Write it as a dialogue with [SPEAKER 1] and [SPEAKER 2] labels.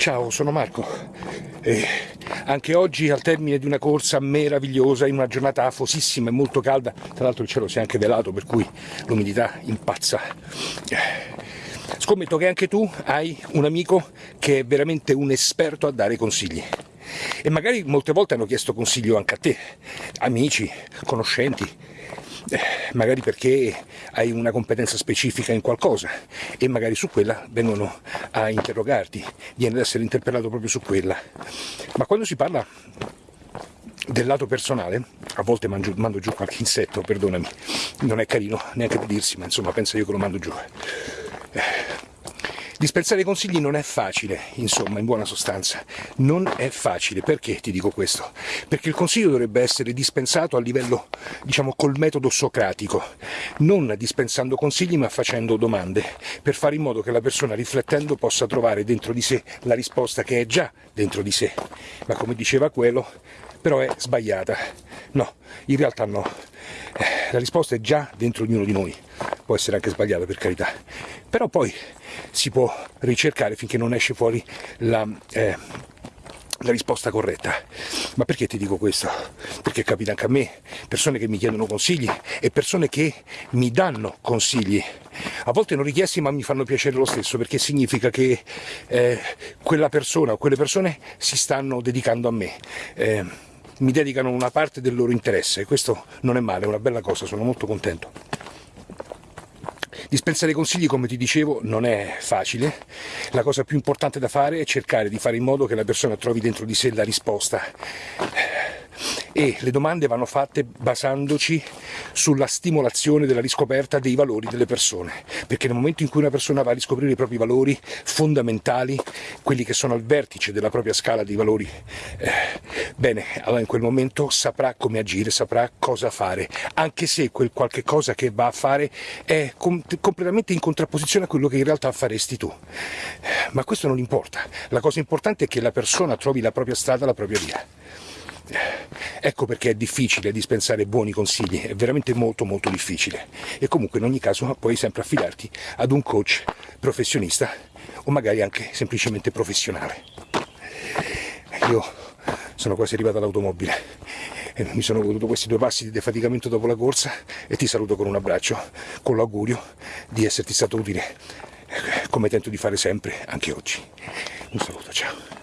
[SPEAKER 1] Ciao, sono Marco. E anche oggi al termine di una corsa meravigliosa, in una giornata afosissima e molto calda, tra l'altro il cielo si è anche velato per cui l'umidità impazza. Scommetto che anche tu hai un amico che è veramente un esperto a dare consigli. E magari molte volte hanno chiesto consiglio anche a te, amici, conoscenti, eh, magari perché hai una competenza specifica in qualcosa e magari su quella vengono a interrogarti, viene ad essere interpellato proprio su quella. Ma quando si parla del lato personale, a volte mangio, mando giù qualche insetto, perdonami, non è carino neanche da dirsi, ma insomma penso io che lo mando giù. Dispensare consigli non è facile, insomma, in buona sostanza. Non è facile. Perché ti dico questo? Perché il consiglio dovrebbe essere dispensato a livello, diciamo, col metodo socratico. Non dispensando consigli ma facendo domande, per fare in modo che la persona riflettendo possa trovare dentro di sé la risposta che è già dentro di sé. Ma come diceva quello, però è sbagliata. No, in realtà no. Eh, la risposta è già dentro ognuno di noi. Può essere anche sbagliata per carità. Però poi si può ricercare finché non esce fuori la, eh, la risposta corretta. Ma perché ti dico questo? Perché capita anche a me, persone che mi chiedono consigli e persone che mi danno consigli. A volte non richiesti ma mi fanno piacere lo stesso perché significa che eh, quella persona o quelle persone si stanno dedicando a me. Eh, mi dedicano una parte del loro interesse e questo non è male, è una bella cosa, sono molto contento. Dispensare consigli, come ti dicevo, non è facile. La cosa più importante da fare è cercare di fare in modo che la persona trovi dentro di sé la risposta e le domande vanno fatte basandoci sulla stimolazione della riscoperta dei valori delle persone, perché nel momento in cui una persona va a riscoprire i propri valori fondamentali, quelli che sono al vertice della propria scala di valori, eh, bene, allora in quel momento saprà come agire, saprà cosa fare, anche se quel qualche cosa che va a fare è com completamente in contrapposizione a quello che in realtà faresti tu. Ma questo non importa, la cosa importante è che la persona trovi la propria strada, la propria via. Ecco perché è difficile dispensare buoni consigli, è veramente molto molto difficile. E comunque in ogni caso puoi sempre affidarti ad un coach professionista o magari anche semplicemente professionale. Io sono quasi arrivato all'automobile e mi sono goduto questi due passi di defaticamento dopo la corsa e ti saluto con un abbraccio, con l'augurio di esserti stato utile come tento di fare sempre anche oggi. Un saluto, ciao.